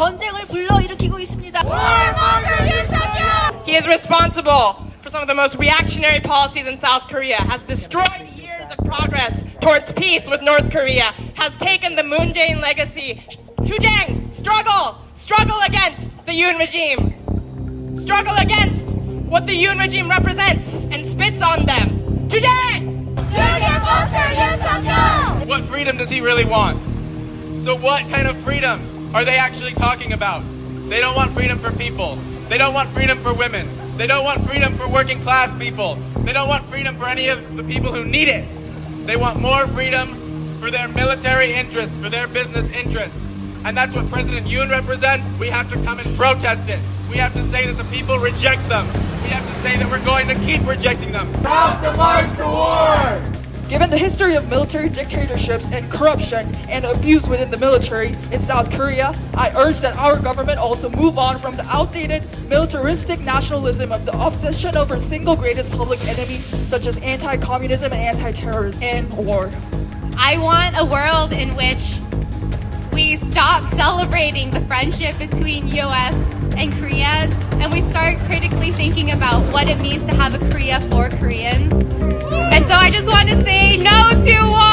전쟁을 불러일으키고 있습니다. He is responsible for some of the most reactionary policies in South Korea, has destroyed years of progress towards peace with North Korea, has taken the Moon Jae-in legacy. Tujang, struggle! Struggle against the Yoon regime. Struggle against what the Yoon regime represents and spits on them. Tujang! What freedom does he really want? So what kind of freedom are they actually talking about? They don't want freedom for people. They don't want freedom for women. They don't want freedom for working class people. They don't want freedom for any of the people who need it. They want more freedom for their military interests, for their business interests. And that's what President Yoon represents. We have to come and protest it. We have to say that the people reject them. We have to say that we're going to keep rejecting them. Stop the march to war! Given the history of military dictatorships and corruption and abuse within the military in South Korea, I urge that our government also move on from the outdated militaristic nationalism of the obsession over single greatest public enemy such as anti-communism and anti-terrorism and war. I want a world in which we stop celebrating the friendship between US and Korea and we start critically thinking about what it means to have a Korea for Koreans. And so I just want to say no to war!